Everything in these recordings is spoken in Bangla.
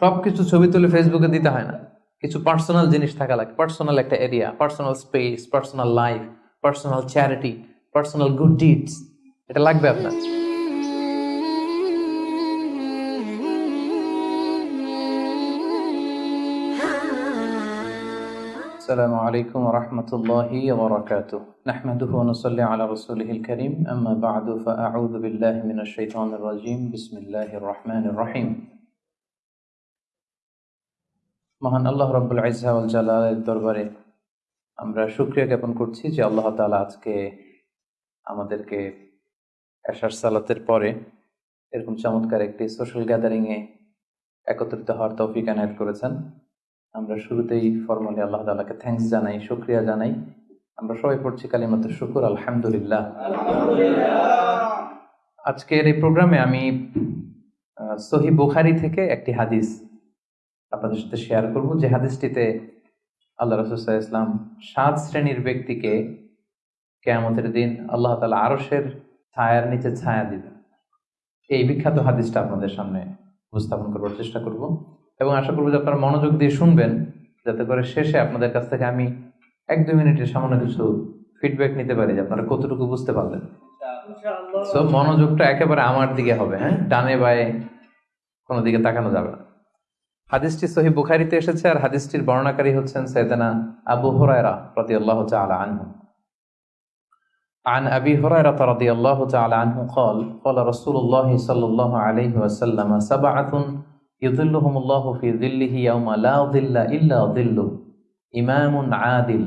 সবকিছু ছবি তুলে ফেসবুকে দিতে হয় না কিছু পার্সোনাল জিনিস থাকা লাগে পার্সোনাল একটা area personal space personal life personal charity personal good deeds এটা লাগবে আপনার السلام عليكم ورحمة الله وبركاته نحمده ونصلي على رسوله الكريم أما بعد فأعوذ بالله من الشيطان الرجيم بسم الله الرحمن الرحيم মহান আল্লাহ রব্বুল আইজা ওয়াল জালালের দরবারে আমরা শুক্রিয়া জ্ঞাপন করছি যে আল্লাহ তাআলা আজকে আমাদেরকে এশার সালাতের পরে এরকম চমৎকার একটি সোশ্যাল গ্যাদারিং এ একত্রিত হওয়ার তৌফিক এনায়েত করেছেন। আমরা শুরুতেই ফর্মালি আল্লাহ তালাকে থ্যাঙ্কস জানাই, শুক্রিয়া জানাই। আমরা সবাই পড়ছি কালিমাতুর শুকুর, আলহামদুলিল্লাহ। আজকের এই প্রোগ্রামে আমি সহি বুখারি থেকে একটি হাদিস আপনাদের সাথে শেয়ার করব যে হাদিসটিতে আল্লাহ রসুল্লাহ ইসলাম সাত শ্রেণির ব্যক্তিকে কেয়ামতের দিন আল্লাহ তালা আরসের ছায়ার নিচে ছায়া দিবেন। এই বিখ্যাত হাদিসটা আপনাদের সামনে উপস্থাপন করবার চেষ্টা করব এবং আশা করব যে আপনারা মনোযোগ দিয়ে শুনবেন যাতে করে শেষে আপনাদের কাছ থেকে আমি এক দুই মিনিটের সামান্য কিছু ফিডব্যাক নিতে পারি যে আপনারা কতটুকু বুঝতে পারলেন। সো মনোযোগটা একেবারে আমার দিকে হবে হ্যাঁ? ডানে বায়ে কোনো দিকে তাকানো যাবে না। হাদিসটি সহি বুখারিতে এসেছে আর হাদিসটির বর্ণনাকারী হচ্ছেন সৈয়দানা আবু হুরায়রা রাদিয়াল্লাহু তাআলা আনহু عن أبي هريرة رضي الله تعالى عنه قال قال رسول الله صلى الله عليه وسلم سبعة يظلهم الله في ظله يوم لا ظل إلا ظله إمام عادل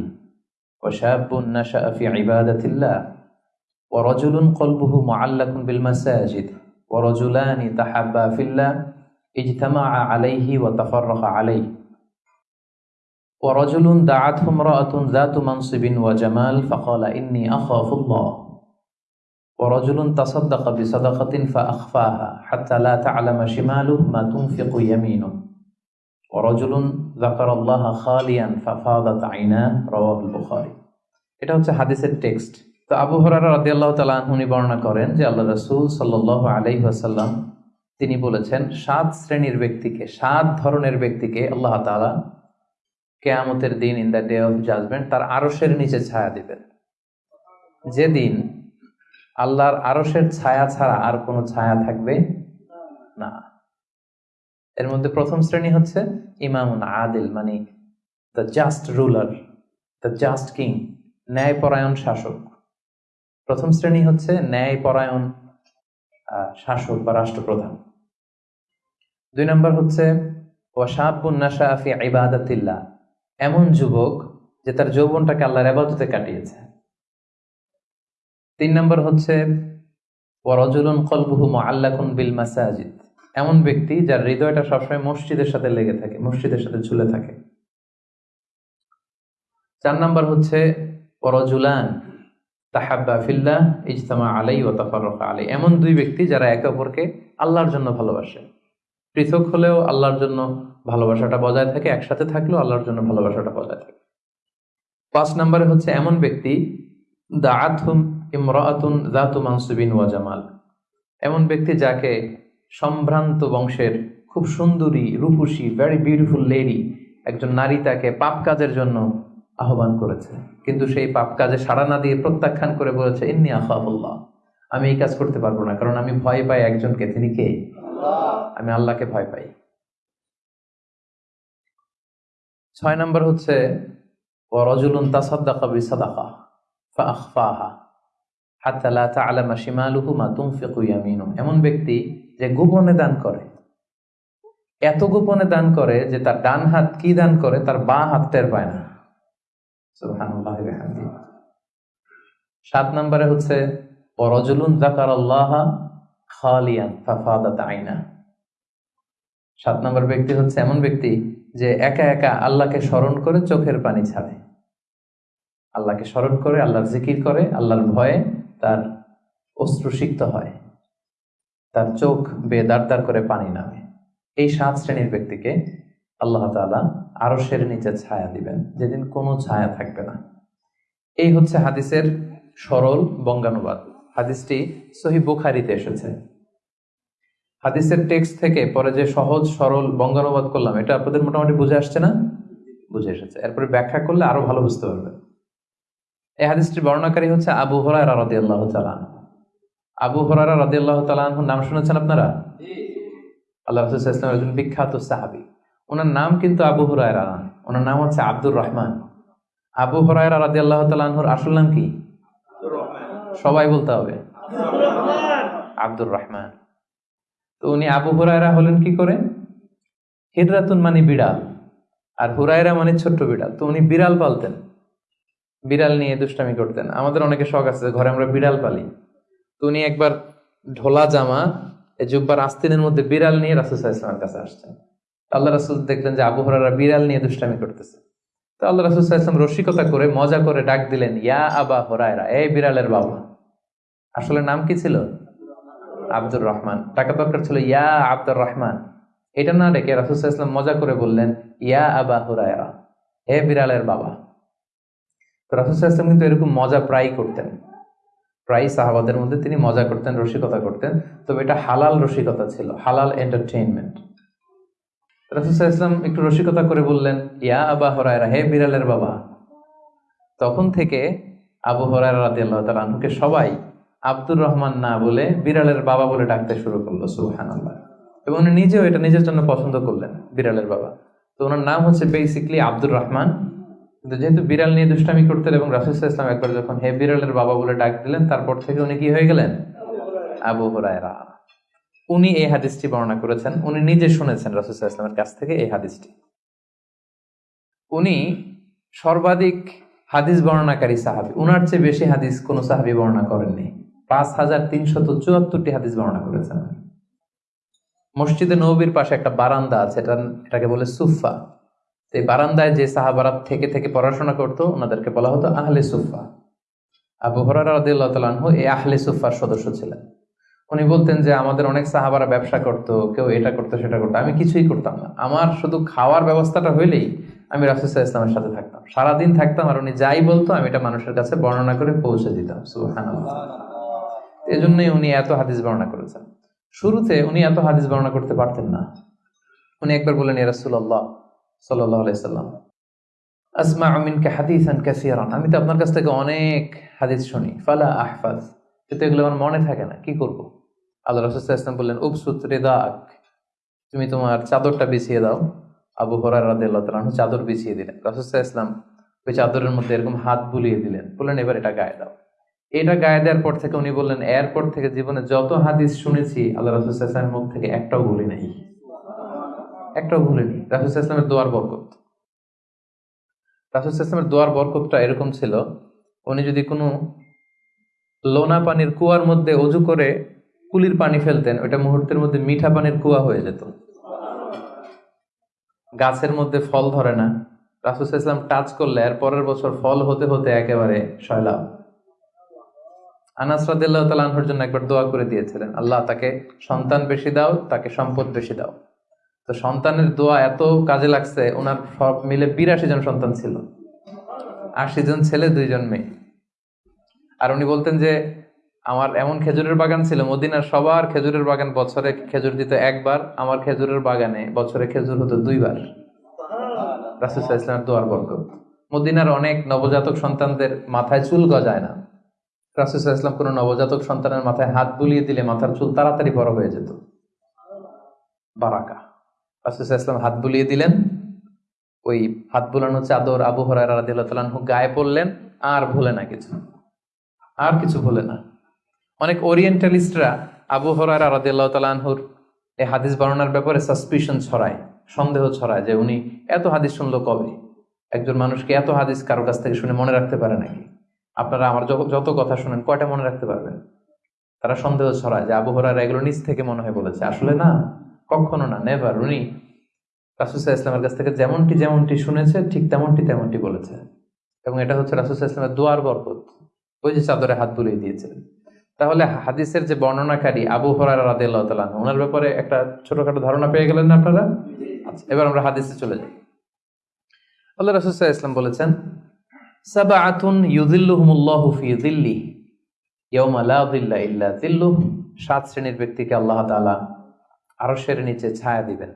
وشاب نشأ في عبادة الله ورجل قلبه معلق بالمساجد ورجلان تحبا في الله اجتمع عليه وتفرق عليه ورجل دعته امرأة ذات منصب وجمال فقال إني أخاف الله ورجل تصدق بصدقة فأخفاها حتى لا تعلم شماله ما تنفق يمينه ورجل ذكر الله خاليا ففاضت عيناه رواه البخاري এটা হচ্ছে হাদিসের টেক্সট তো আবু হরারা রাদিয়াল্লাহু তাআলা আনহু উনি বর্ণনা করেন যে আল্লাহ রাসূল সাল্লাল্লাহু আলাইহি ওয়াসাল্লাম তিনি বলেছেন, সাত শ্রেণির ব্যক্তিকে, সাত ধরনের ব্যক্তিকে আল্লাহ তাআলা কেয়ামতের দিন in the day of judgement তার আরশের নিচে ছায়া দিবেন। যেদিন আল্লাহর আরশের ছায়া ছাড়া আর কোনো ছায়া থাকবে না। এর মধ্যে প্রথম শ্রেণি হচ্ছে ইমামুন আদিল মানে the just ruler the just king ন্যায়পরায়ণ শাসক। প্রথম শ্রেণি হচ্ছে ন্যায়পরায়ণ শাসক বা রাষ্ট্রপ্রধান। দুই নম্বর হচ্ছে ওয়াসাবুন্নাশা ফি ইবাদাতিল্লাহ এমন যুবক যে তার যৌবনটাকে আল্লাহর আবাদতে কাটিয়েছে। তিন নম্বর হচ্ছে ওয়ারজুলুন কলবুহু মুআল্লাকুন বিল মাসাজিদ এমন ব্যক্তি যার হৃদয়টা সবসময় মসজিদের সাথে লেগে থাকে, মসজিদের সাথে ঝুলে থাকে। চার নম্বর হচ্ছে ওয়ারজুলান তাহাব্বা ফিল্লাহ ইজতামা আলাই ও তাফাররকা আলাই এমন দুই ব্যক্তি যারা একে অপরকে আল্লাহর জন্য ভালোবাসে। পৃথক হলেও আল্লাহর জন্য ভালোবাসাটা বজায় থাকে, একসাথে থাকলেও আল্লাহর জন্য ভালোবাসাটা বজায় থাকে। পাঁচ নম্বরে হচ্ছে এমন ব্যক্তি, দাআতহুম ইমরাআতুন যাতু মানসুবিন ওয়া জামাল। এমন ব্যক্তি যাকে সম্ভ্রান্ত বংশের খুব সুন্দরী, রূপসী ভেরি বিউটিফুল লেডি একজন নারী তাকে পাপ কাজের জন্য আহ্বান করেছে। কিন্তু সেই পাপ কাজে সাড়া না দিয়ে প্রত্যাখ্যান করে বলেছে, ইন্নি আখাফুল্লাহ। আমি এই কাজ করতে পারব না, কারণ আমি ভয় পাই একজনকে তিনি কে? আমি আল্লাহকে ভয় পাই। ছয় নম্বর হচ্ছে এমন ব্যক্তি যে গোপনে দান করে। এত গোপনে দান করে যে তার ডান হাত কি দান করে, তার বাঁ হাত টের পায় না। সাত নম্বরে হচ্ছে ওয়ারজুলুন যাকারাল্লাহ খালিয়ান, ফাফাদাত আইনা। সাত নম্বর ব্যক্তি হচ্ছে এমন ব্যক্তি যে একা একা আল্লাহকে স্মরণ করে চোখের পানি ছাড়ে। আল্লাহকে স্মরণ করে, আল্লাহর জিকির করে, আল্লাহর ভয়ে তার অশ্রুসিক্ত হয়। তার চোখ বেদার দার করে পানি নামে। এই সাত শ্রেণির ব্যক্তিকে আল্লাহ তাআলা আরশের নিচে ছায়া দিবেন, যেদিন কোনো ছায়া থাকবে না। এই হচ্ছে হাদিসের সরল বঙ্গানুবাদ। হাদিসটি সহি বুখারিতে এসেছে। হাদিসের টেক্সট থেকে পরে যে সহজ, সরল বঙ্গানুবাদ করলাম, এটা আপনাদের মোটামুটি বুঝে আসছে না? বুঝে এসেছে। এরপরে ব্যাখ্যা করলে আরও ভালো বুঝতে পারবেন। এই হাদিসটির বর্ণনাকারী হচ্ছে আবু হরায়রা রাদিয়াল্লাহু তাআলা আনহু। আবু হরারা রাদিয়াল্লাহু তাআলা আনহুর নাম শুনেছেন আপনারা? আল্লাহ রাসূল একজন বিখ্যাত সাহাবী। ওনার নাম কিন্তু আবু হুরায়রা। ওনার নাম হচ্ছে আব্দুর রহমান। আবু হুরায়রা রাদিয়াল্লাহু তাআলা আনহুর আসল নাম কি? সবাই বলতে হবে। আব্দুর রহমান। তো উনি আবু হুরায়রা হলেন কি করে? হিদরাতুন মানে বিড়াল। আর হুরায়রা মানে ছোট্ট বিড়াল। তো উনি বিড়াল পালতেন। বিড়াল নিয়ে দুষ্টামি করতেন। আমাদের অনেকে শখ আছে ঘরে আমরা বিড়াল পালি। তো উনি একবার ঢোলা জামা জুব্বার আস্তিনের মধ্যে বিড়াল নিয়ে রাসুল ইসলামের কাছে আসছেন। আল্লাহ রাসুল দেখলেন যে আবু হরারা বিড়াল নিয়ে দুষ্টামি করতেছে। তো আল্লাহ রাসুল ইসলাম রসিকতা করে, মজা করে ডাক দিলেন, ইয়া আবা হরায়রা, এই বিড়ালের বাবা। আসলে নাম কি ছিল? আব্দুর রহমান। টাকা দরকার ছিল, ইয়া আব্দুর রহমান। এটা না রেখে রাসুল ইসলাম মজা করে বললেন, ইয়া আবা হুরায়রা, হে বিড়ালের বাবা। তো রাসুল ইসলাম কিন্তু এরকম মজা প্রায় করতেন। প্রায় সাহাবাদের মধ্যে তিনি মজা করতেন, রসিকতা করতেন, তবে এটা হালাল রসিকতা ছিল, হালাল এন্টারটেইনমেন্ট ইসলাম একটু রসিকতা করে বললেন, ইয়া আবা হরায়রা, হে বিড়ালের বাবা। তখন থেকে আবু হরায়রা রাদিয়াল্লাহু আনহুকে সবাই আব্দুর রহমান না বলে বিড়ালের বাবা বলে ডাকতে শুরু করল, সুবহানাল্লাহ। এবং উনি নিজেও এটা নিজের জন্য পছন্দ করলেন, বিড়ালের বাবা। তো ওনার নাম হচ্ছে বেসিকলি আব্দুর রহমান। কিন্তু যেহেতু বিড়াল নিয়ে দুষ্টামি করতেন এবং রাসুল ইসলাম একবার যখন হে বিড়ালের বাবা বলে ডাক দিলেন, তারপর থেকে উনি কি হয়ে গেলেন? আবু হরায়রা। উনি এই হাদিসটি বর্ণনা করেছেন, উনি নিজে শুনেছেন রাসুল ইসলামের কাছ থেকে এই হাদিসটি। উনি সর্বাধিক হাদিস বর্ণনাকারী সাহাবি। উনার চেয়ে বেশি হাদিস কোনো সাহাবি বর্ণনা করেননি। পাঁচ হাজার তিনশত চুয়াত্তরটি হাদিস বর্ণনা করেছেন। মসজিদে নবীর পাশে একটা বারান্দা আছে, এটা এটাকে বলে সুফা এই বারান্দায় যে থেকে থেকে পড়াশোনা করতো, ওনাদেরকে বলা হতো আহলে সুফা আবু হরারা রাদিয়াল্লাহু এই আহলে সুফার সদস্য ছিলেন। উনি বলতেন যে, আমাদের অনেক সাহাবারা ব্যবসা করতো, কেউ এটা করতো, সেটা করতো। আমি কিছুই করতাম না। আমার শুধু খাওয়ার ব্যবস্থাটা হইলেই আমি রাসুসাহ ইসলামের সাথে থাকতাম। সারাদিন থাকতাম আর উনি যাই বলতো, আমি এটা মানুষের কাছে বর্ণনা করে পৌঁছে দিতাম। সুবহানাল্লাহ। এই জন্যই উনি এত হাদিস বর্ণনা করেছেন। শুরুতে উনি এত হাদিস বর্ণনা করতে পারতেন না। উনি একবার বললেন রাসুল্লাহ সাল্লাহ আলাইসাল্লাম আসমা আমিনকে হাদিসান কাসিয়ারান আমি তো আপনার কাছ থেকে অনেক হাদিস শুনি। ফালা আহফাজ। কিন্তু এগুলো আমার মনে থাকে না। কি করব? আল্লাহ রসুল ইসলাম বললেন উপসুত রেদাক তুমি তোমার চাদরটা বিছিয়ে দাও। আবু হরার তাআলা চাদর বিছিয়ে দিলেন। রসুল ইসলাম ওই চাদরের মধ্যে এরকম হাত বুলিয়ে দিলেন। বললেন, এবার এটা গায়ে দাও। এটা গায়ে দেওয়ার পর থেকে উনি বললেন, এরপর থেকে জীবনে যত হাদিস শুনেছি, আল্লাহ রসুল ইসলামের মুখ থেকে একটাও ভুলি নাই। একটাও ভুলিনি রাসুল ইসলামের দোয়ার বরকত। রাসুল ইসলামের দোয়ার বরকতটা এরকম ছিল, উনি যদি কোনো লোনা পানির কুয়ার মধ্যে অজু করে কুলির পানি ফেলতেন, ওইটা মুহূর্তের মধ্যে মিঠা পানির কুয়া হয়ে যেত। গাছের মধ্যে ফল ধরে না। রাসুল ইসলাম টাচ করলে, এর পরের বছর ফল হতে হতে একেবারে সয়লাভ আনাস রাদিল্লাহ জন্য একবার দোয়া করে দিয়েছিলেন, আল্লাহ, তাকে সন্তান বেশি দাও, তাকে সম্পদ বেশি দাও। তো সন্তানের দোয়া এত কাজে লাগছে, ওনার সব মিলে বিরাশি জন সন্তান ছিল। আশি জন ছেলে দুইজন মেয়ে। আর উনি বলতেন যে, আমার এমন খেজুরের বাগান ছিল, মদিনার সবার খেজুরের বাগান বছরে খেজুর দিত একবার, আমার খেজুরের বাগানে বছরে খেজুর হতো দুইবার। রাসুল ইসলামের দোয়ার বরকত। মদিনার অনেক নবজাতক সন্তানদের মাথায় চুল গজায় না। রাসুল ইসলাম কোনো নবজাতক সন্তানের মাথায় হাত বুলিয়ে দিলে মাথার চুল তাড়াতাড়ি বড় হয়ে যেত। বারাকা। রাসুল ইসলাম হাত বুলিয়ে দিলেন। ওই হাত বুলানো চাদর আবু হরাই রাদিল্লাহু গায়ে পড়লেন, আর ভুলে না কিছু। আর কিছু ভুলে না। অনেক ওরিয়েন্টালিস্টরা আবু হরাই রাদিল্লাহ তালানহুর এই হাদিস বর্ণনার ব্যাপারে সাসপিশন ছড়ায়, সন্দেহ ছড়ায় যে উনি এত হাদিস শুনলো কবে? একজন মানুষকে এত হাদিস কারও কাছ থেকে শুনে মনে রাখতে পারে নাকি? আপনারা আমার যত কথা শুনেন, কয়টা মনে রাখতে পারবেন? তারা সন্দেহ ছড়ায় যে আবু হরার এগুলো নিজ থেকে মনে হয় বলেছে। আসলে না, কখনো না নেভার উনি রাসুসাহ ইসলামের কাছ থেকে যেমনটি যেমনটি শুনেছে, ঠিক তেমনটি তেমনটি বলেছে। এবং এটা হচ্ছে রাসুসাহ ইসলামের দোয়ার বরকত, ওই যে চাদরে হাত বুলিয়ে দিয়েছিলেন তাহলে হাদিসের যে বর্ণনাকারী আবু হরার রাদিয়াল্লাহু তাআলা ওনার ব্যাপারে একটা ছোটখাটো ধারণা পেয়ে গেলেন না আপনারা? আচ্ছা এবার আমরা হাদিসে চলে যাই। আল্লাহ রাসুসাহ ইসলাম বলেছেন সাবাআতুন ইউযিল্লুহুমুল্লাহু ফি যিল্লিহি ইয়াউমা লা যিল্লা ইল্লা যিল্লুহ। সাত শ্রেণির ব্যক্তিকে আল্লাহ তাআলা আরসের নিচে ছায়া দিবেন।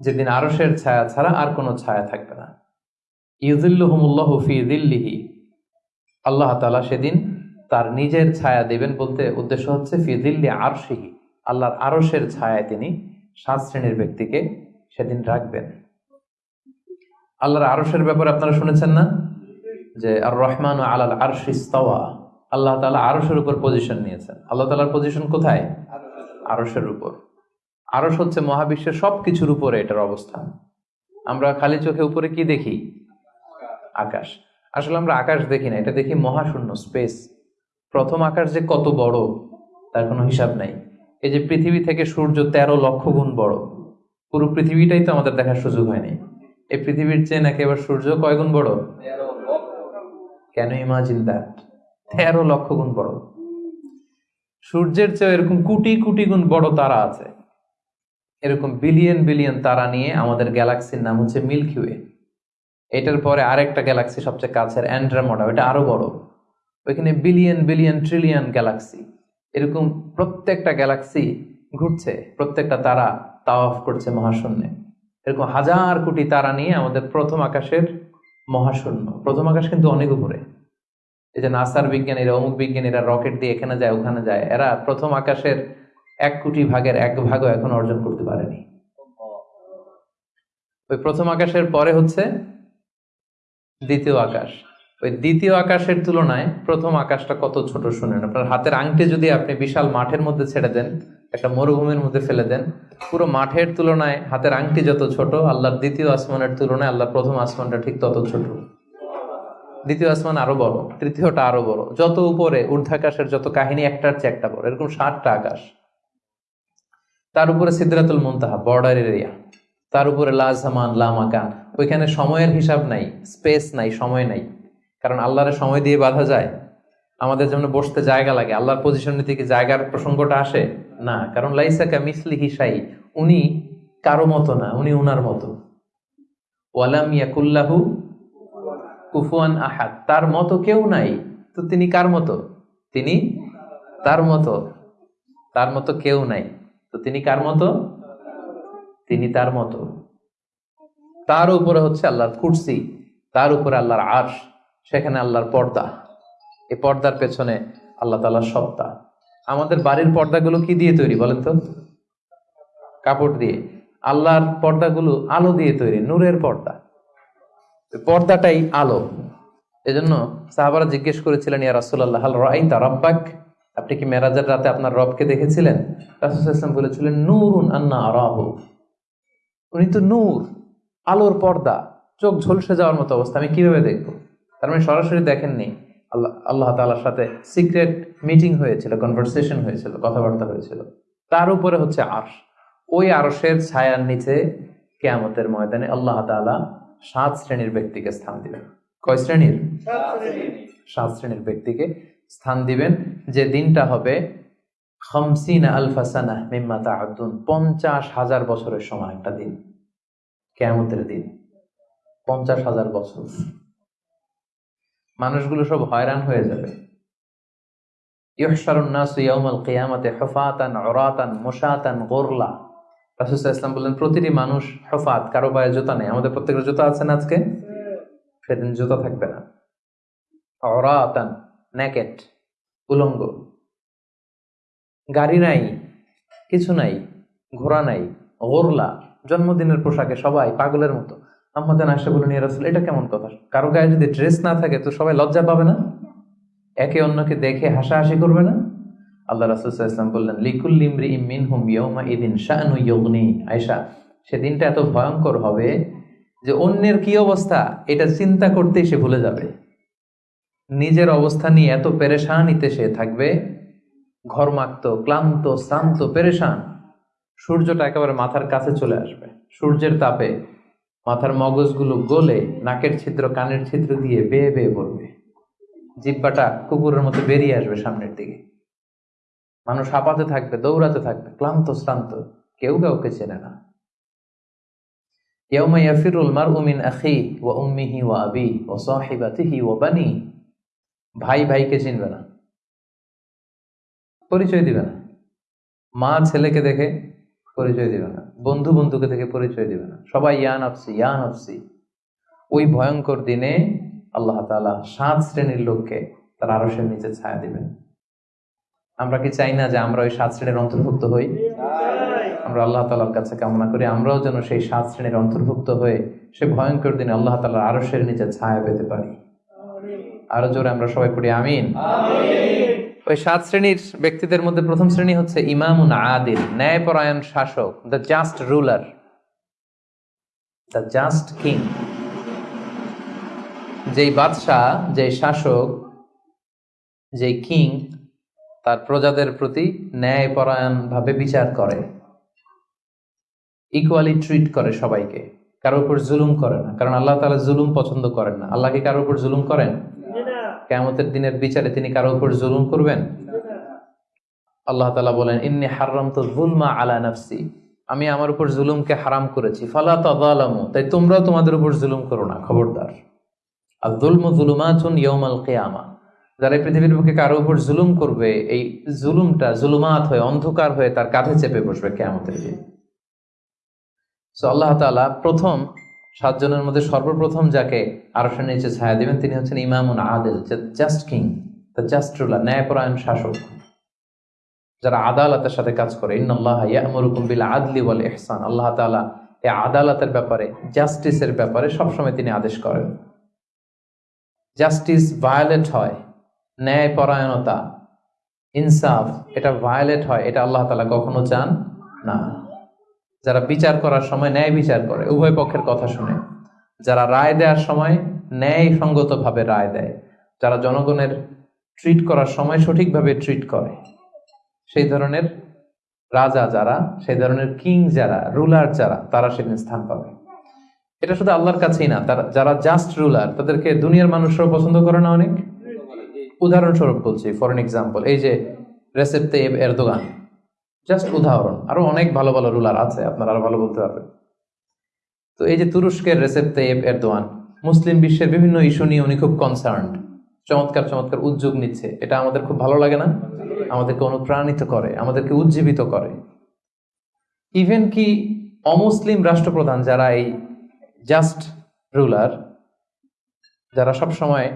যেদিন আরসের ছায়া ছাড়া আর কোনো ছায়া থাকবে না। ইউদিল্লুহমুল্লাহ ফি দিল্লিহি আল্লাহ তালা সেদিন তার নিজের ছায়া দেবেন বলতে উদ্দেশ্য হচ্ছে ফি দিল্লি আরশিহি। আল্লাহর আরসের ছায়ায় তিনি সাত শ্রেণির ব্যক্তিকে সেদিন রাখবেন। আল্লাহর আরসের ব্যাপারে আপনারা শুনেছেন না? যে আর রহমান আলাল আরশিস্তাওয়া আল্লাহ তালা আরসের উপর পজিশন নিয়েছেন। আল্লাহ তালার পজিশন কোথায়? আরসের উপর। আরস হচ্ছে মহাবিশ্বের সব কিছুর উপরে এটার অবস্থান। আমরা খালি চোখে উপরে কি দেখি? আকাশ। আসলে আমরা আকাশ দেখি না, এটা দেখি মহাশূন্য স্পেস প্রথম আকাশ যে কত বড়, তার কোনো হিসাব নাই। এই যে পৃথিবী থেকে সূর্য তেরো লক্ষ গুণ বড়, পুরো পৃথিবীটাই তো আমাদের দেখার সুযোগ হয়নি এই পৃথিবীর চেয়ে নাকি এবার সূর্য কয় গুণ বড়? কেন ইমাজিন দ্যাট তেরো লক্ষ গুণ বড়। সূর্যের চেয়ে এরকম কোটি কোটি গুণ বড় তারা আছে। এরকম বিলিয়ন বিলিয়ন তারা নিয়ে আমাদের গ্যালাক্সির নাম হচ্ছে মিল্কি ওয়ে এটার পরে আরেকটা গ্যালাক্সি সবচেয়ে কাছের অ্যান্ড্রামোডা ওটা আরও বড়। ওইখানে বিলিয়ন বিলিয়ন ট্রিলিয়ন গ্যালাক্সি এরকম প্রত্যেকটা গ্যালাক্সি ঘুরছে, প্রত্যেকটা তারা তাওয়াফ করছে মহাশূন্যে। এরকম হাজার কোটি তারা নিয়ে আমাদের প্রথম আকাশের মহাশূন্য। প্রথম আকাশ কিন্তু অনেক উপরে। এই যে নাসার বিজ্ঞানীরা, অমুক বিজ্ঞানীরা রকেট দিয়ে এখানে যায়, ওখানে যায়, এরা প্রথম আকাশের এক কোটি ভাগের এক ভাগও এখন অর্জন করতে পারেনি। ওই প্রথম আকাশের পরে হচ্ছে দ্বিতীয় আকাশ। ওই দ্বিতীয় আকাশের তুলনায় প্রথম আকাশটা কত ছোট শুনেন। আপনার হাতের আংটি যদি আপনি বিশাল মাঠের মধ্যে ছেড়ে দেন একটা মরুভূমির মধ্যে ফেলে দেন। পুরো মাঠের তুলনায় হাতের আংটি যত ছোট, আল্লাহর দ্বিতীয় আসমানের তুলনায় আল্লাহর প্রথম আসমানটা ঠিক তত ছোট। দ্বিতীয় আসমান আরও বড়, তৃতীয়টা আরও বড়। যত উপরে ঊর্ধ্বাকাশের যত কাহিনী একটার চেয়ে একটা বড়, এরকম ষাটটা আকাশ। তার উপরে সিদ্ধাতুল মুনতাহা, বর্ডার এরিয়া। তার উপরে লাজামান লামাকান ওইখানে সময়ের হিসাব নাই, স্পেস নাই, সময় নাই। কারণ আল্লাহরে সময় দিয়ে বাধা যায়। আমাদের যেমন বসতে জায়গা লাগে। আল্লাহর পজিশন নিতে কি জায়গার প্রসঙ্গটা আসে? না, কারণ লাইসাকা মিসলি হিসাই উনি কারও মতো না, উনি উনার মতো। ওয়ালাম ইয়াকুল্লাহু কুফুয়ান আহাদ। তার মতো কেউ নাই। তো তিনি কার মতো? তিনি তার মতো। তার মতো কেউ নাই। তো তিনি কার মতো? তিনি তার মতো। তার উপরে হচ্ছে আল্লাহর কুর্সি, তার উপরে আল্লাহর আর্শ, সেখানে আল্লাহর পর্দা। এই পর্দার পেছনে আল্লাহ তালার সত্তা। আমাদের বাড়ির পর্দাগুলো কি দিয়ে তৈরি বলেন তো? কাপড় দিয়ে। আল্লাহর পর্দাগুলো আলো দিয়ে তৈরি, নূরের পর্দা। পর্দাটাই আলো। এজন্য সাহাবারা জিজ্ঞেস করেছিলেন, ইয়া রাসুল্লাহ রাইতা রব্বাক? আপনি কি মেরাজের রাতে আপনার রবকে দেখেছিলেন? রাসুলাম বলেছিলেন, নূরুন আন্না আরাহ। উনি তো নূর, আলোর পর্দা, চোখ ঝলসে যাওয়ার মতো অবস্থা। আমি কীভাবে দেখব? তার মানে সরাসরি দেখেননি। আল্লাহ আল্লাহ তালার সাথে সিক্রেট মিটিং হয়েছিল কনভারসেশন হয়েছিল কথাবার্তা হয়েছিল। তার উপরে হচ্ছে আর্শ। ওই আরশের ছায়ার নিচে কেয়ামতের ময়দানে আল্লাহ তালা সাত শ্রেণির ব্যক্তিকে স্থান দিবেন। কয় শ্রেণির? সাত শ্রেণির। ব্যক্তিকে স্থান দিবেন যে দিনটা হবে খামসিনা আলফাসানা মিম্মা তাহাদুন পঞ্চাশ হাজার বছরের সময় একটা দিন। কেয়ামতের দিন। পঞ্চাশ হাজার বছর। মানুষগুলো সব হয়রান হয়ে যাবে। ইসলাম বললেন, প্রতিটি মানুষ হফাত, কারও পায়ে জুতা নেই। আমাদের প্রত্যেকের জুতা আছে না আজকে? সেদিন জুতা থাকবে না। অরাতান ন্যাকেট উলঙ্গ। গাড়ি নাই, কিছু নাই, ঘোড়া নাই, গোরলা। জন্মদিনের পোশাকে সবাই পাগলের মতো। আমাদের আসে বলে নিয়ে রাসুল, এটা কেমন কথা? কারও গায়ে যদি ড্রেস না থাকে তো সবাই লজ্জা পাবে না? একে অন্যকে দেখে হাসাহাসি করবে না? আল্লাহ রাসুলাম বললেন মিন হুম ইদিন ইয়গ্নি আয়সা সেদিনটা এত ভয়ঙ্কর হবে যে অন্যের কি অবস্থা? এটা চিন্তা করতেই সে ভুলে যাবে। নিজের অবস্থা নিয়ে এত পেরেশানিতে সে থাকবে। ঘরমাক্ত, ক্লান্ত, শ্রান্ত, পেরেশান। সূর্যটা একেবারে মাথার কাছে চলে আসবে। সূর্যের তাপে মাথার মগজগুলো গলে নাকের ছিদ্র, কানের ছিদ্র দিয়ে বেয়ে বেয়ে পড়বে। জিব্বাটা কুকুরের মতো বেরিয়ে আসবে সামনের দিকে। মানুষ হাঁপাতে থাকবে, দৌড়াতে থাকবে, ক্লান্ত, শ্রান্ত, কেউ কাউকে চেনে না। ভাই ভাইকে চিনবে না। পরিচয় দিবে না। মা ছেলেকে দেখে পরিচয় দিবে না। বন্ধু বন্ধুকে থেকে পরিচয় দিবে না। সবাই ইয়ান আফসি ইয়ান আফসি ওই ভয়ঙ্কর দিনে আল্লাহ তাআলা সাত শ্রেণির লোককে তার আরসের নিচে ছায়া দিবেন। আমরা কি চাই না যে আমরা ওই সাত শ্রেণির অন্তর্ভুক্ত হই? আমরা আল্লাহ তালার কাছে কামনা করি, আমরাও যেন সেই সাত শ্রেণির অন্তর্ভুক্ত হয়ে সে ভয়ঙ্কর দিনে আল্লাহ তালার আরসের নিচে ছায়া পেতে পারি। আরও জোরে আমরা সবাই পড়ি, আমিন। ওই সাত শ্রেণির ব্যক্তিদের মধ্যে প্রথম শ্রেণি হচ্ছে ইমামুন আদিল, ন্যায়পরায়ণ শাসক, the just ruler. The just king. যেই বাদশাহ, যেই শাসক, যেই কিং, তার প্রজাদের প্রতি ন্যায়পরায়ণ ভাবে বিচার করে। ইকুয়ালি ট্রিট করে সবাইকে। কারোর উপর জুলুম করে না। কারণ আল্লাহ তালা জুলুম পছন্দ করেন না। আল্লাহ কি কারোর উপর জুলুম করেন? কেয়ামতের দিনের বিচারে তিনি কারোর উপর জুলুম করবেন? আল্লাহ তাআলা বলেন, ইন্নি হারামতু যুলমা আলা নাফসি। আমি আমার উপর জুলুমকে হারাম করেছি। ফালা তাযালামু। তাই তোমরাও তোমাদের উপর জুলুম করো না, খবরদার। আর যুলমু যুলুমাতুন ইয়াউমাল কিয়ামা। যারা পৃথিবীর বুকে কারও উপর জুলুম করবে, এই জুলুমটা জুলুমাত হয়ে, অন্ধকার হয়ে তার কাঁধে চেপে বসবে কেয়ামতের দিন। সো আল্লাহ তাআলা প্রথম সাতজনের মধ্যে সর্বপ্রথম যাকে আরশের নিচে ছায়া দিবেন তিনি হচ্ছেন ইমামুন Adil just king the just ruler ন্যায়পরায়ণ শাসক। যারা আদালতের সাথে কাজ করে, ইন্নাল্লাহ ইয়ামুরুকুম বিল আদলি ওয়াল ইহসান। আল্লাহ তাআলা এই আদালতের ব্যাপারে জাস্টিসের ব্যাপারে সবসময় তিনি আদেশ করেন। জাস্টিস ভায়োলেট হয় ন্যায় পরায়ণতা ইনসাফ, এটা ভায়োলেট হয়, এটা আল্লাহ তালা কখনো চান না। যারা বিচার করার সময় ন্যায় বিচার করে, উভয় পক্ষের কথা শুনে। যারা রায় দেওয়ার সময় ন্যায় সঙ্গতভাবে রায় দেয়, যারা জনগণের ট্রিট করার সময় সঠিকভাবে ট্রিট করে, সেই ধরনের রাজা যারা, সেই ধরনের কিং যারা রুলার যারা, তারা সেদিন স্থান পাবে। এটা শুধু আল্লাহর কাছেই না, তারা, যারা জাস্ট রুলার তাদেরকে দুনিয়ার মানুষরাও পছন্দ করে না অনেক? উদাহরণস্বরূপ বলছি ফর এক্সাম্পল এই যে রেসেপ তেব এরদোগান। জাস্ট উদাহরণ। আরও অনেক ভালো ভালো রুলার আছে, আপনারা আরও ভালো বলতে পারবেন। তো এই যে তুরস্কের রেসেপ তেব এরদোয়ান, মুসলিম বিশ্বের বিভিন্ন ইস্যু নিয়ে উনি খুব কনসার্ন চমৎকার চমৎকার উদ্যোগ নিচ্ছে। এটা আমাদের খুব ভালো লাগে না? আমাদেরকে অনুপ্রাণিত করে, আমাদেরকে উজ্জীবিত করে। ইভেন কি অমুসলিম রাষ্ট্রপ্রধান যারা এই জাস্ট রুলার যারা সব সময়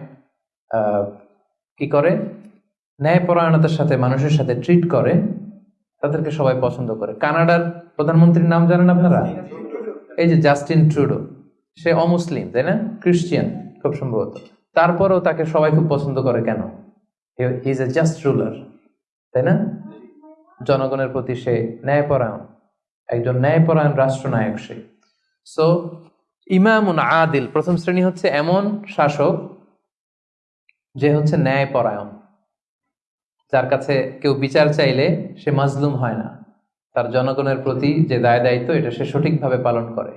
কি করে? ন্যায়পরায়ণতার সাথে, মানুষের সাথে ট্রিট করে তাদেরকে সবাই পছন্দ করে। কানাডার প্রধানমন্ত্রীর নাম জানেন আপনারা? এই যে জাস্টিন ট্রুডো, সে অমুসলিম, তাই না? খ্রিস্টিয়ান খুব সম্ভবত। তারপরেও তাকে সবাই খুব পছন্দ করে কেন? ইজ এ জাস্ট রুলার তাই না? জনগণের প্রতি সে ন্যায়পরায়ণ, একজন ন্যায়পরায়ণ রাষ্ট্রনায়ক সে। সো ইমামুন আদিল, প্রথম শ্রেণি হচ্ছে এমন শাসক যে হচ্ছে ন্যায়পরায়ণ। যার কাছে কেউ বিচার চাইলে সে মাজলুম হয় না। তার জনগণের প্রতি যে দায় দায়িত্ব, এটা সে সঠিকভাবে পালন করে।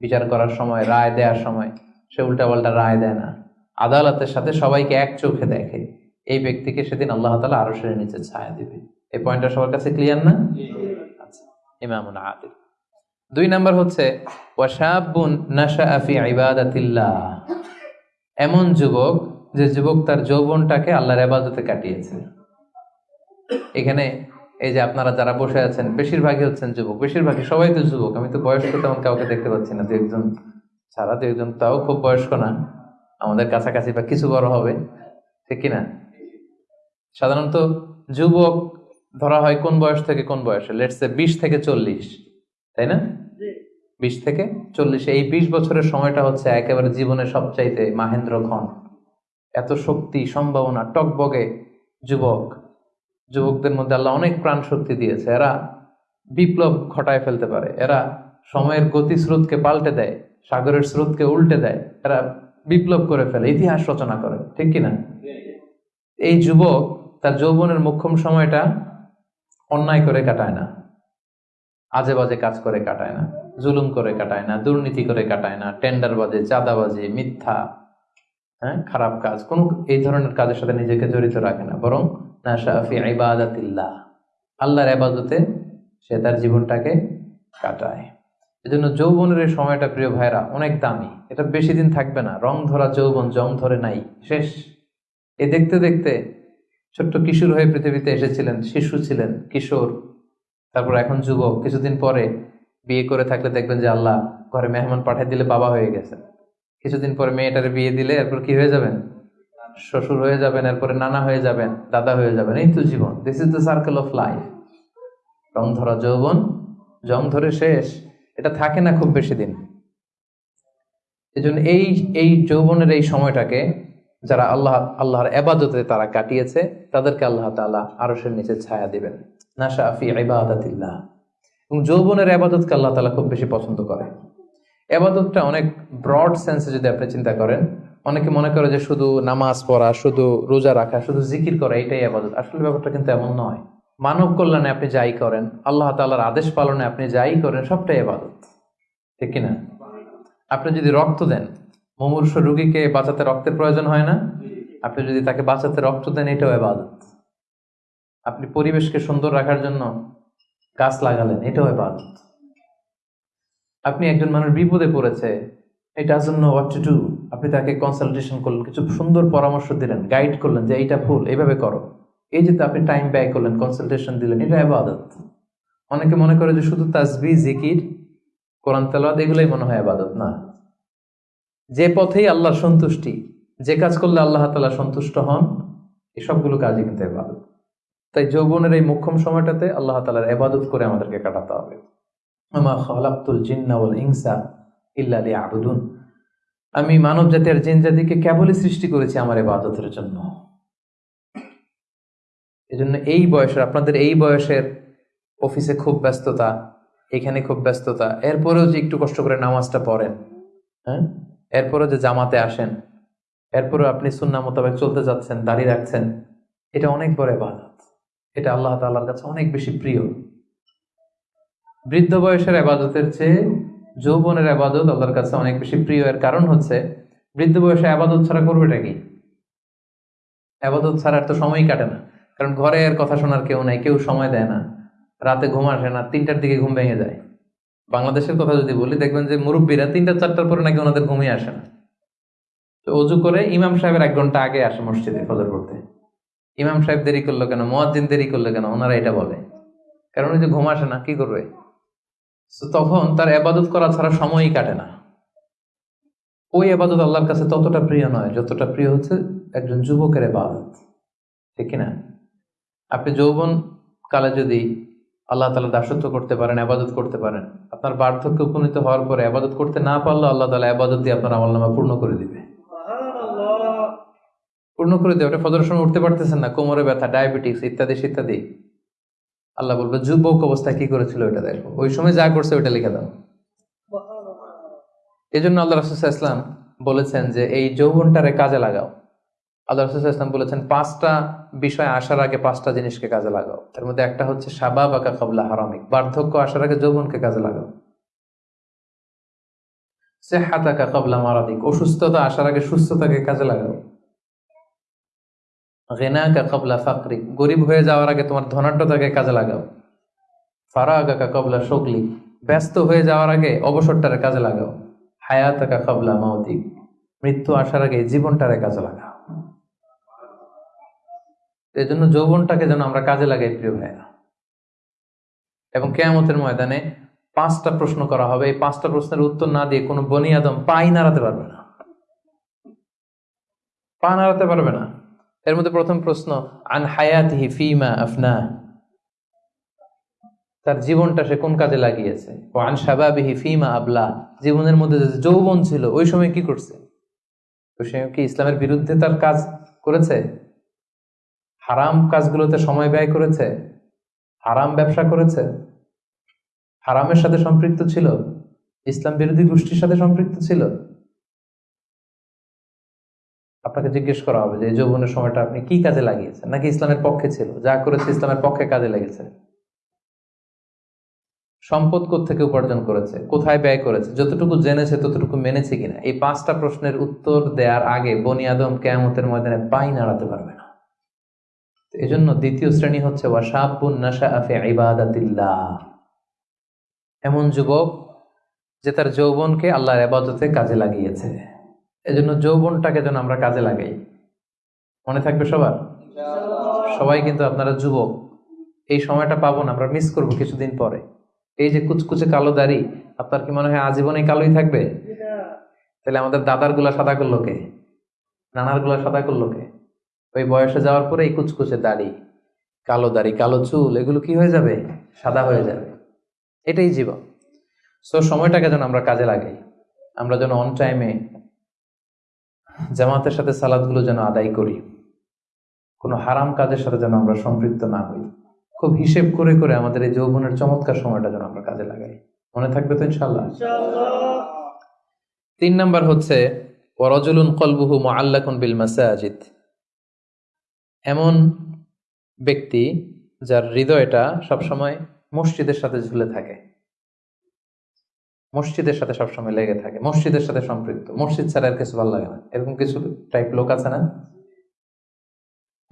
বিচার করার সময়, রায় দেওয়ার সময় সে উল্টাপাল্টা রায় দেয় না। আদালতের সাথে সবাইকে এক চোখে দেখে। এই ব্যক্তিকে সেদিন আল্লাহ তালা আরও সেরে নিচে ছায়া দিবে। এই পয়েন্টটা সবার কাছে ক্লিয়ার না? আচ্ছা ইমামুন আদিল। দুই নাম্বার হচ্ছে এমন যুবক যে যুবক তার যৌবনটাকে আল্লাহর ইবাদতে কাটিয়েছে। এখানে এই যে আপনারা যারা বসে আছেন বেশিরভাগই হচ্ছেন যুবক বেশিরভাগই সবাই তো যুবক আমি তো বয়স্ক তেমন কাউকে দেখতে পাচ্ছি না দু একজন ছাড়া দু একজন তাও খুব বয়স্ক না আমাদের কাছাকাছি বা কিছু বড় হবে ঠিক কিনা? সাধারণত যুবক ধরা হয় কোন বয়স থেকে কোন বয়সে? লেটসে বিশ থেকে চল্লিশ তাই না? বিশ থেকে চল্লিশ এই বিশ বছরের সময়টা হচ্ছে একেবারে জীবনের সবচাইতে মাহেন্দ্র ক্ষণ এত শক্তি সম্ভাবনা টকবগে যুবক। যুবকদের মধ্যে আল্লাহ অনেক প্রাণ শক্তি দিয়েছে। এরা বিপ্লব ঘটায় ফেলতে পারে। এরা সময়ের গতি স্রোতকে পাল্টে দেয়, সাগরের স্রোতকে উল্টে দেয়। এরা বিপ্লব করে ফেলে, ইতিহাস রচনা করে, ঠিক কিনা? এই যুবক তার যৌবনের মুখ্যম সময়টা অন্যায় করে কাটায় না। আজে বাজে কাজ করে কাটায় না, জুলুম করে কাটায় না, দুর্নীতি করে কাটায় না টেন্ডার বাজে চাঁদাবাজি, মিথ্যা হ্যাঁ খারাপ কাজ, কোন এই ধরনের কাজের সাথে নিজেকে জড়িত রাখে না। বরং ইবাদাতিল্লাহ। আল্লাহর আবাদতে সে তার জীবনটাকে কাটায়। এজন্য যৌবনের এই সময়টা প্রিয় ভাইরা অনেক দামি। এটা বেশি দিন থাকবে না। রং ধরা যৌবন, জং ধরে নাই। শেষ। এ দেখতে দেখতে ছোট্ট কিশোর হয়ে পৃথিবীতে এসেছিলেন, শিশু ছিলেন, কিশোর, তারপর এখন যুবক। কিছুদিন পরে বিয়ে করে থাকলে দেখবেন যে আল্লাহ ঘরে মেহমান পাঠিয়ে দিলে বাবা হয়ে গেছে কিছুদিন পরে মেয়েটারে বিয়ে দিলে এরপর কি হয়ে যাবেন? শ্বশুর হয়ে যাবেন, এরপরে নানা হয়ে যাবেন, দাদা হয়ে যাবেন, এই তো জীবন। This is the circle of life রং ধরা যৌবন, জং ধরে শেষ, এটা থাকে না খুব বেশি দিন। এজন্য এই এই যৌবনের এই সময়টাকে যারা আল্লাহ, আল্লাহর এবাদতে তারা কাটিয়েছে, তাদেরকে আল্লাহ তাআলা আরশের নিচে ছায়া দিবেন। নাশা ফি ইবাদাতিল্লাহ। এবং যৌবনের আবাদতকে আল্লাহ তালা খুব বেশি পছন্দ করে। এবাদতটা অনেক ব্রড সেন্সে যদি আপনি চিন্তা করেন অনেকে মনে করে যে শুধু নামাজ পড়া, শুধু রোজা রাখা, শুধু জিকির করা, এটাই আবাদত। আসলে ব্যাপারটা কিন্তু এমন নয়। মানব কল্যাণে আপনি যাই করেন, আল্লাহ তাআলার আদেশ পালনে আপনি যাই করেন, সবটাই আবাদত। ঠিক কিনা? আপনি যদি রক্ত দেন, মুমূর্ষ রোগীকে বাঁচাতে রক্তের প্রয়োজন হয় না? আপনি যদি তাকে বাঁচাতে রক্ত দেন, এটাও এবাদত আপনি পরিবেশকে সুন্দর রাখার জন্য গাছ লাগালেন, এটাও এবাদত আপনি একজন মানুষ বিপদে পড়েছে এটা জন্য হোয়াট টু ডু আপনি তাকে কনসালটেশন করলেন, কিছু সুন্দর পরামর্শ দিলেন গাইড করলেন যে এইটা ভুল, এইভাবে করো। এই যে আপনি টাইম ব্যয় করলেন কনসালটেশন দিলেন, এটা আবাদত। অনেকে মনে করে যে শুধু তাজবি জিকির, কোরআন তেলাওয়াত, এগুলোই মনে হয় আবাদত, না। যে পথেই আল্লাহর সন্তুষ্টি, যে কাজ করলে আল্লাহ তালা সন্তুষ্ট হন, এই সবগুলো কাজই কিন্তু এবাদত তাই যৌবনের এই মুখ্যম সময়টাতে আল্লাহ তালার এবাদত করে আমাদেরকে কাটাতে হবে। আমা খালাকতুল জিন্না ইনসা ইল্লা লিয়াবুদুন। আমি মানব জাতি আর জিন জাতিকে কেবলই সৃষ্টি করেছি আমার এবাদতের জন্য। এজন্য এই বয়সের, আপনাদের এই বয়সের অফিসে খুব ব্যস্ততা, এখানে খুব ব্যস্ততা। এরপরেও যে একটু কষ্ট করে নামাজটা পড়েন হ্যাঁ? এরপরেও যে জামাতে আসেন, এরপরেও আপনি সুন্না মোতাবেক চলতে যাচ্ছেন, দাঁড়িয়ে রাখছেন, এটা অনেক বড় এবাদত এটা আল্লাহ তাআলার কাছে অনেক বেশি প্রিয়। বৃদ্ধ বয়সের আবাদতের চেয়ে যৌবনের আবাদত আল্লাহর কাছে অনেক বেশি প্রিয়। এর কারণ হচ্ছে, বৃদ্ধ বয়সে আবাদত ছাড়া করবেটা কি? আবাদত ছাড়ার তো সময়ই কাটে না। কারণ ঘরে এর কথা শোনার কেউ নাই, কেউ সময় দেয় না। রাতে ঘুম আসে না, তিনটার দিকে ঘুম ভেঙে যায়। বাংলাদেশের কথা যদি বলি, দেখবেন যে মুরব্বীরা তিনটা, চারটার পরে নাকি ওনাদের ঘুমিয়ে আসে না। তো অজু করে ইমাম সাহেবের এক ঘণ্টা আগে আসে মসজিদে ফজর পড়তে। ইমাম সাহেব দেরি করল কেন? মোয়াজ্জিন দেরি করল কেন? ওনারা এটা বলে। কারণ ওই যে ঘুম আসে না, কি করবে? তখন তার আবাদত করা ছাড়া সময়ই কাটে না। ওই আবাদত আল্লাহর কাছে ততটা প্রিয় নয় যতটা প্রিয় হচ্ছে একজন যুবকের আবাদত ঠিক না আপনি যৌবন কালে যদি আল্লাহ তালা দাসত্ব করতে পারেন আবাদত করতে পারেন আপনার বার্ধক্য উপনীত হওয়ার পরে আবাদত করতে না পারলে আল্লাহ তালা আবাদত দিয়ে আপনার আমল নামা পূর্ণ করে দিবে। পূর্ণ করে দেবে। আপনি ফজরের সময় উঠতে পারতেছেন না কোমরে ব্যথা ডায়াবেটিস ইত্যাদি ইত্যাদি। আল্লাহ বলবে, যুবক অবস্থায় কি করেছিল ওইটা দেখো। ওই সময় যা করছে ওইটা লিখে দাও। এই জন্য আল্লাহ রাসুল ইসলাম বলেছেন যে, এই যৌবনটারে কাজে লাগাও। আল্লাহ রাসুল ইসলাম বলেছেন, পাঁচটা বিষয় আসার আগে পাঁচটা জিনিসকে কাজে লাগাও। তার মধ্যে একটা হচ্ছে সাবাব আকা কবলা হারামিক। বার্ধক্য আসার আগে যৌবনকে কাজে লাগাও। সেহাতাকা কবলা মারাদিক। অসুস্থতা আসার আগে সুস্থতাকে কাজে লাগাও। গেনাকা কবলা ফাকরিক গরিব হয়ে যাওয়ার আগে তোমার ধনাঢ্যতাকে কাজে লাগাও। ফারাগাকা কবলা শকলি। ব্যস্ত হয়ে যাওয়ার আগে অবসরটারে কাজে লাগাও। হায়াতাকা কবলা মাউতিক মৃত্যু আসার আগে জীবনটারে কাজে লাগাও। এই জন্য যৌবনটাকে যেন আমরা কাজে লাগাই, প্রিয় ভাইয়া এবং কেয়ামতের ময়দানে পাঁচটা প্রশ্ন করা হবে। এই পাঁচটা প্রশ্নের উত্তর না দিয়ে কোনো বনি আদম পাই নাড়াতে পারবে না। পা নাড়াতে পারবে না। এর মধ্যে প্রথম প্রশ্ন, আন হায়াতিহি ফিমা আফনা? তার জীবনটা সে কোন কাজে লাগিয়েছে? ও আন সাবাবিহি ফিমা আবলা? জীবনের মধ্যে যে যৌবন ছিল, ওই সময় কি করছে? তো সে কি ইসলামের বিরুদ্ধে তার কাজ করেছে? হারাম কাজগুলোতে সময় ব্যয় করেছে? হারাম ব্যবসা করেছে? হারামের সাথে সম্পৃক্ত ছিল? ইসলাম বিরোধী গোষ্ঠীর সাথে সম্পৃক্ত ছিল? আপনাকে জিজ্ঞেস করা হবে যে যৌবনের সময়টা আপনি কি কাজে লাগিয়েছেন? নাকি ইসলামের পক্ষে ছিল? যা করেছে ইসলামের পক্ষে কাজে লেগেছে। সম্পদ থেকে উপার্জন করেছে? কোথায় ব্যয় করেছে? যতটুকু জেনেছে, ততটুকু মেনেছে কিনা? এই পাঁচটা প্রশ্নের উত্তর দেওয়ার আগে বনি আদম কেয়ামতের ময়দানে পাই নাড়াতে পারবে না। এই জন্য দ্বিতীয় শ্রেণি হচ্ছে এমন যুবক যে তার যৌবনকে আল্লাহর আবাদতে কাজে লাগিয়েছে। এজন্য যৌবনটাকে যেন আমরা কাজে লাগাই। মনে থাকবে সবার? সবাই কিন্তু আপনারা যুবক, এই সময়টা পাবো না, আমরা মিস করব কিছুদিন পরে। এই যে কুচকুচে কালো দাড়ি, আপনার কি মনে হয় আজীবনে কালোই থাকবে? তাহলে আমাদের দাদারগুলা সাদা করল কে? নানারগুলা সাদা করল কে? ওই বয়সে যাওয়ার পরে এই কুচকুচে দাড়ি, কালো দাড়ি, কালো চুল, এগুলো কি হয়ে যাবে? সাদা হয়ে যাবে। এটাই জীবন। সো সময়টাকে যেন আমরা কাজে লাগাই। আমরা যেন অন টাইমে জামাতের সাথে সালাদগুলো যেন আদায় করি। কোনো হারাম কাজের সাথে যেন আমরা সম্পৃক্ত না হই। খুব হিসেব করে করে আমাদের এই যৌবনের চমৎকার সময়টা যেন আমরা কাজে লাগাই। মনে থাকবে তো ইনশাল্লাহ তিন নাম্বার হচ্ছে ওয়ারজুলুন কলবুহু মুআল্লাকুন বিল মাসাজিদ। এমন ব্যক্তি যার হৃদয়টা সবসময় মসজিদের সাথে ঝুলে থাকে। মসজিদের সাথে সবসময় লেগে থাকে মসজিদের সাথে সম্পৃক্ত। মসজিদ ছাড়া আর কিছু ভালো লাগে না। এরকম কিছু টাইপ লোক আছে না?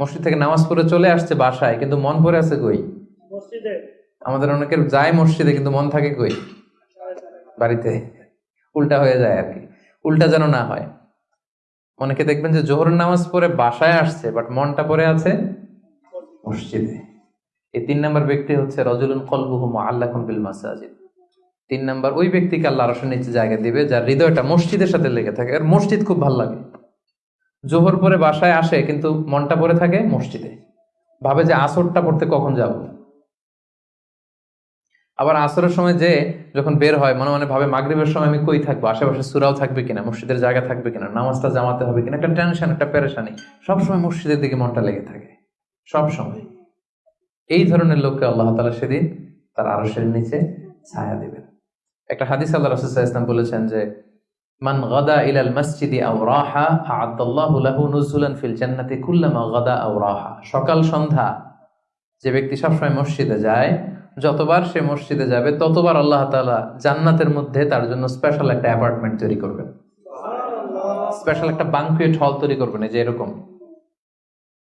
মসজিদ থেকে নামাজ পড়ে চলে আসছে বাসায় কিন্তু মন পড়ে আছে কই? মসজিদে। আমাদের অনেকের যায় মসজিদে কিন্তু মন থাকে কই? বাড়িতে। উল্টা হয়ে যায় আর কি। উল্টা যেন না হয়। অনেকে দেখবেন যে জোহরের নামাজ পড়ে বাসায় আসছে বাট মনটা পড়ে আছে মসজিদে। এই তিন নম্বর ব্যক্তি হচ্ছে রজুলুন কলবুহু আল্লাহ বিল মাসাজিদ। তিন নাম্বার, ওই ব্যক্তিকে আল্লাহ রসের নিচে জায়গা দিবে যার হৃদয়টা মসজিদের সাথে লেগে থাকে। আর মসজিদ খুব ভালো লাগে। জোহর পরে বাসায় আসে কিন্তু মনটা পড়ে থাকে মসজিদে। ভাবে যে আসরটা পড়তে কখন যাব। আবার আসরের সময় যে যখন বের হয়, মনে মনে ভাবে মাগরিবের সময় আমি কই থাকব? আশেপাশে সুরাও থাকবে কিনা? মসজিদের জায়গা থাকবে কিনা? নামাজটা জামাতে হবে কিনা? একটা টেনশন, একটা পেরেশানি। সবসময় মসজিদের দিকে মনটা লেগে থাকে। সব সময় এই ধরনের লোককে আল্লাহ তালা সেদিন তার আরসের নিচে ছায়া দেবেন। একটা হাদিস আল্লাহ রসুল্লাহ ইসলাম বলেছেন যে, মান গাদা ইলাল মসজিদি আও রাহা আ'আদ্দাল্লাহু লাহু নুজুলান ফিল জান্নাতি কুল্লামা গাদা রাহা। সকাল সন্ধ্যা, যে ব্যক্তি সবসময় মসজিদে যায়, যতবার সে মসজিদে যাবে, ততবার আল্লাহ তাআলা জান্নাতের মধ্যে তার জন্য স্পেশাল একটা অ্যাপার্টমেন্ট তৈরি করবেন। স্পেশাল একটা বাংকুয়েট হল তৈরি করবেন যে এরকম।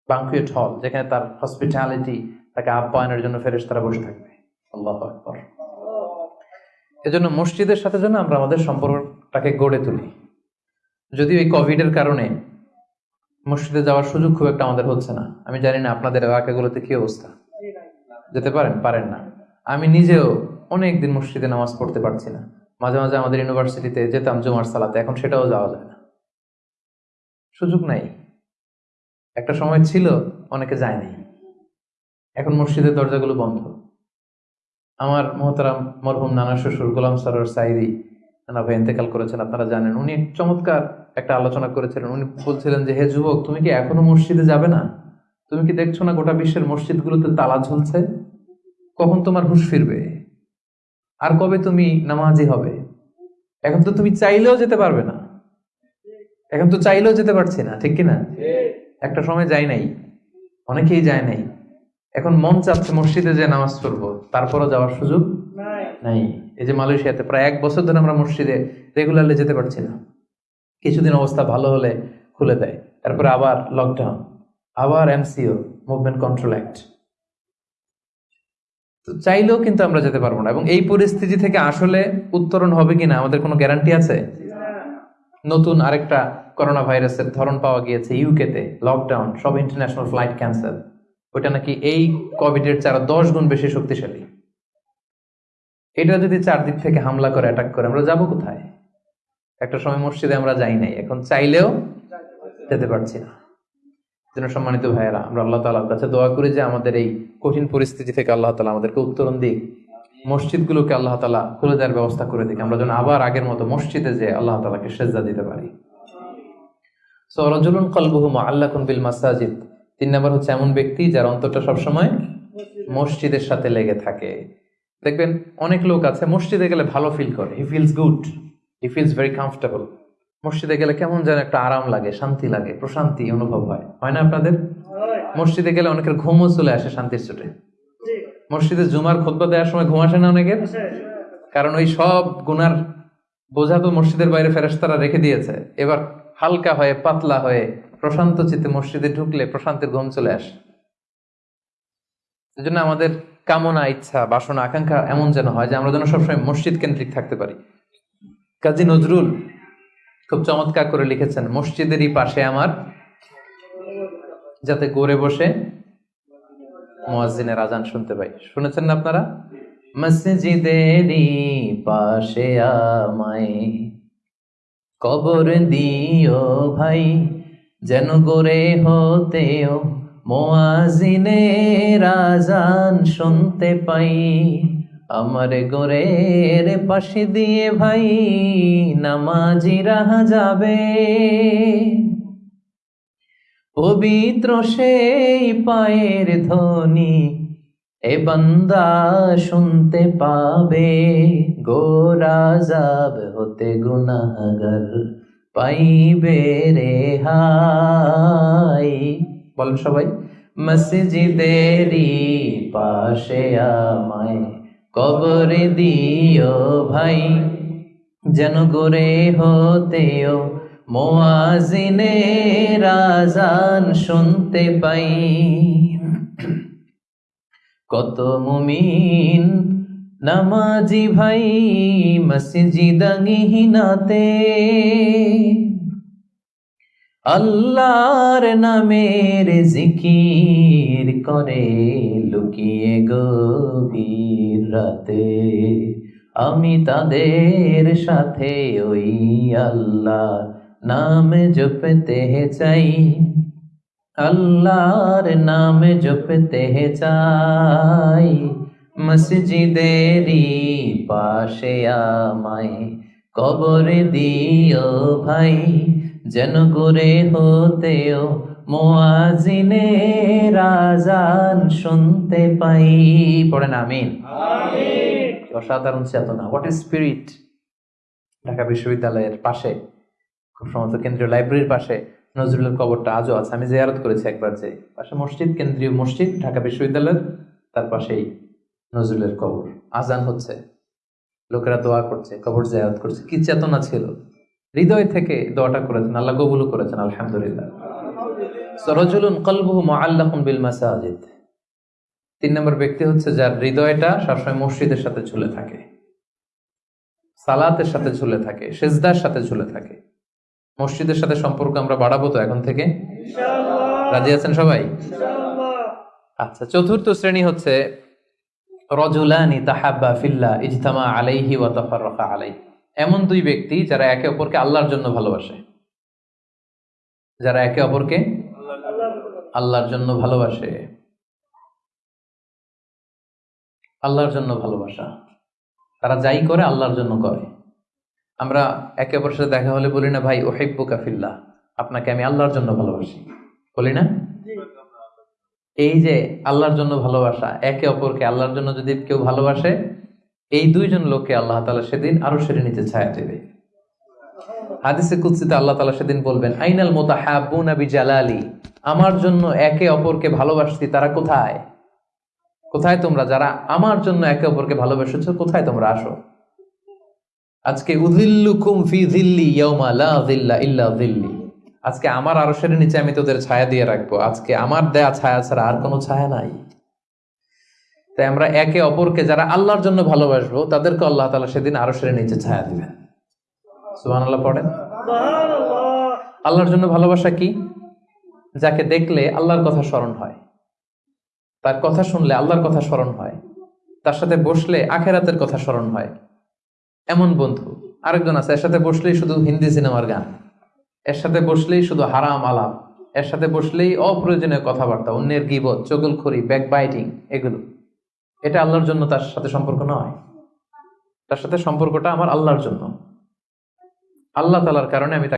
বাংকুয়েট হল যেখানে তার হসপিটালিটি তাকে আপ্যায়নের জন্য ফেরেশতারা বসে থাকবে। আল্লাহ এজন্য মসজিদের সাথে যেন আমরা আমাদের সম্পর্কটাকে গড়ে তুলি। যদিও এই কোভিডের কারণে মসজিদে যাওয়ার সুযোগ খুব একটা আমাদের হচ্ছে না। আমি জানি না আপনাদের এলাকাগুলোতে কি অবস্থা। যেতে পারেন? পারেন না। আমি নিজেও অনেক দিন মসজিদে নামাজ পড়তে পারছি না। মাঝে মাঝে আমাদের ইউনিভার্সিটিতে যেতাম জুমার সালাতে, এখন সেটাও যাওয়া যায় না। সুযোগ নাই। একটা সময় ছিল, অনেকে যায়নি এখন মসজিদের দরজাগুলো বন্ধ। আমার মহতারাম মরহুম নানা শ্বশুর গোলাম সরোর সাইদি নানা ভাই ইন্তেকাল করেছেন আপনারা জানেন। উনি চমৎকার একটা আলোচনা করেছিলেন। উনি বলছিলেন যে হে যুবক তুমি কি এখনও মসজিদে যাবে না? তুমি কি দেখছ না গোটা বিশ্বের মসজিদগুলোতে তালা ঝুলছে? কখন তোমার হুশ ফিরবে? আর কবে তুমি নামাজি হবে? এখন তো তুমি চাইলেও যেতে পারবে না। এখন তো চাইলেও যেতে পারছি না ঠিক কিনা? একটা সময় যাই নাই অনেকেই যায় নাই। এখন মন চাচ্ছে মসজিদে যে নামাজ পড়ব। তারপরও যাওয়ার সুযোগ নাই। এই যে মালয়েশিয়াতে প্রায় এক বছর ধরে আমরা মসজিদে রেগুলারলি যেতে পারছি না। কিছুদিন অবস্থা ভালো হলে খুলে দেয়। তারপরে আবার লকডাউন আবার এমসিও মুভমেন্ট কন্ট্রোল অ্যাক্ট তো চাইলেও কিন্তু আমরা যেতে পারব না। এবং এই পরিস্থিতি থেকে আসলে উত্তরণ হবে কিনা আমাদের কোনো গ্যারান্টি আছে? নতুন আরেকটা করোনা ভাইরাসের ধরন পাওয়া গিয়েছে ইউকেতে লকডাউন সব ইন্টারন্যাশনাল ফ্লাইট ক্যান্সেল ওইটা নাকি এই কোভিডের চারা, দশ গুণ বেশি শক্তিশালী। এটা যদি চারদিক থেকে হামলা করে অ্যাটাক করে, আমরা যাব কোথায়? একটা সময় মসজিদে আমরা যাই নাই, এখন চাইলেও যেতে পারছি না। যেন সম্মানিত ভাইয়েরা, আমরা আল্লাহ তালার কাছে দোয়া করি যে আমাদের এই কঠিন পরিস্থিতি থেকে আল্লাহ তালা আমাদেরকে উত্তরণ দিক, মসজিদগুলোকে আল্লাহ তালা খুলে দেওয়ার ব্যবস্থা করে দিক। আমরা যেন আবার আগের মতো মসজিদে যে আল্লাহ তালাকে সেজদা দিতে পারি। সো রজুলুন কলবুহু আল্লাহ বিল মাসাজিদ। তিন নম্বর হচ্ছে এমন ব্যক্তি যার অন্তরটা সবসময় মসজিদের সাথে লেগে থাকে। দেখবেন অনেক লোক আছে মসজিদে গেলে ভালো ফিল করে he feels good he feels very comfortable মসজিদে গেলে কেমন যেন একটা আরাম লাগে শান্তি লাগে প্রশান্তি অনুভব হয়। হয় না আপনাদের? মসজিদে গেলে অনেকের ঘুমও চলে আসে শান্তির চোটে মসজিদে জুমার খোদবা দেওয়ার সময় ঘুম আসে না অনেকের? কারণ ওই সব গুনার বোঝা তো মসজিদের বাইরে ফেরেশতারা রেখে দিয়েছে। এবার হালকা হয়ে পাতলা হয়ে প্রশান্ত চিত্তে মসজিদে ঢুকলে প্রশান্তের ঘুম চলে আসে। এজন্য আমাদের কামনা, ইচ্ছা, বাসনা, আকাঙ্ক্ষা এমন যেন হয় যে আমরা যেন সবসময় মসজিদ কেন্দ্রিক থাকতে পারি। কাজী নজরুল খুব চমৎকার করে লিখেছেন, মসজিদেরই পাশে আমার, যাতে গড়ে বসে মুয়াজ্জিনের আজান শুনতে পাই। শুনেছেন না আপনারা? মসজিদেরই পাশে আমায়, কবর দিও ভাই। যেন করে হতেও মোয়াজিনের রাজান শুনতে পাই। আমার গোরের পাশে দিয়ে ভাই নামাজি রাহা যাবে। পবিত্র সেই পায়ের ধ্বনি এ বান্দা শুনতে পাবে। গোরা যাব হতে গুনাহগার। পাইবে রে হাই। বলেন সবাই, মসজিদেরই পাশে আমায় কবর দিও ভাই। যেন গোরে হতেও মোয়াজিনে রাজান শুনতে পাই। কত মুমিন নামাজি ভাই মসজিদাঙ্গিনাতে আল্লাহর নামের জিকির করে লুকিয়ে গভীর রাতে। আমি তাদের সাথে ওই আল্লাহ নাম জপতে চাই। আল্লাহর নাম জপতে চাই। মসজিদেরই পাশে আমায় কবর দিও ভাই যেন করে হতেও মোয়াজিনে রাজান শুনতে পাই। পড়েন আমিন। অসাধারণ চেতনা হোয়াট ইজ স্পিরিট ঢাকা বিশ্ববিদ্যালয়ের পাশে খুব সম্ভবত কেন্দ্রীয় লাইব্রেরির পাশে নজরুলের কবরটা আজও আছে। আমি জিয়ারত করেছি একবার যে পাশে মসজিদ কেন্দ্রীয় মসজিদ ঢাকা বিশ্ববিদ্যালয়ের তার পাশেই। নজরুলের কবর। আজান হচ্ছে। লোকেরা দোয়া করছে কবর জিয়ারত করছে। কি চেতনা ছিল? হৃদয় থেকে দোয়াটা করেছেন। আল্লাহ কবুলও করেছেন আলহামদুলিল্লাহ। সরজুলুন কলবুহু মুআল্লাকুন বিল মাসাজিদ। তিন নম্বর ব্যক্তি হচ্ছে যার হৃদয়টা সবসময় মসজিদের সাথে ঝুলে থাকে। সালাতের সাথে ঝুলে থাকে সেজদার সাথে ঝুলে থাকে। মসজিদের সাথে সম্পর্ক আমরা বাড়াবো তো এখন থেকে? রাজি আছেন সবাই? আচ্ছা চতুর্থ শ্রেণি হচ্ছে রজুলানি তাহাব্বা ফিল্লা ইজতামা আলাইহি ওয়া তাফাররাকা আলাই এমন দুই ব্যক্তি যারা একে অপরকে আল্লাহর জন্য ভালোবাসে। যারা একে অপরকে আল্লাহর জন্য ভালোবাসে। আল্লাহর জন্য ভালোবাসা। তারা যাই করে আল্লাহর জন্য করে। আমরা একে অপরের সাথে দেখা হলে বলি না, ভাই ওহেব্বু কাফিল্লা আপনাকে আমি আল্লাহর জন্য ভালোবাসি। বলি না? এই যে আল্লাহর জন্য ভালোবাসা, একে অপরকে আল্লাহর জন্য যদি কেউ ভালোবাসে, এই দুইজন লোককে আল্লাহ তালা সেদিন আরও সেরে নিচে ছায়া দেবে। হাদিসে কুৎসিতে আল্লাহ তালা সেদিন বলবেন, আইনাল মোতা হাবুনাবি জালালি আমার জন্য একে অপরকে ভালোবাসতি তারা কোথায়? কোথায় তোমরা? যারা আমার জন্য একে অপরকে ভালোবেসেছো, কোথায় তোমরা আসো? আজকে উদিল্লুকুম ফি দিল্লি ইয়াউমা লা দিল্লা ইল্লা দিল্লি আজকে আমার আরশের নিচে আমি তোদের ছায়া দিয়ে রাখব। আজকে আমার দেয়া ছায়া ছাড়া আর কোনো ছায়া নাই। তাই আমরা একে অপরকে যারা আল্লাহর জন্য ভালোবাসবো তাদেরকে আল্লাহ তাআলা সেদিন আরশের নিচে ছায়া দিবেন। সুবহানাল্লাহ পড়েন। আল্লাহর জন্য ভালোবাসা কি? যাকে দেখলে আল্লাহর কথা স্মরণ হয়। তার কথা শুনলে আল্লাহর কথা স্মরণ হয়। তার সাথে বসলে আখেরাতের কথা স্মরণ হয়। এমন বন্ধু। আরেকজন আছে এর সাথে বসলেই শুধু হিন্দি সিনেমার গান। এর সাথে বসলেই শুধু হারাম আলাপ এর সাথে বসলেই অপ্রয়োজনীয় কথাবার্তা, অন্যের গিবত, চগলখড়ি ব্যাক বাইটিং এগুলো। এটা আল্লাহর জন্য তার সাথে সম্পর্ক নয়। তার সাথে সম্পর্কটা আমার আল্লাহর জন্য। আল্লাহ তালার কারণে আমি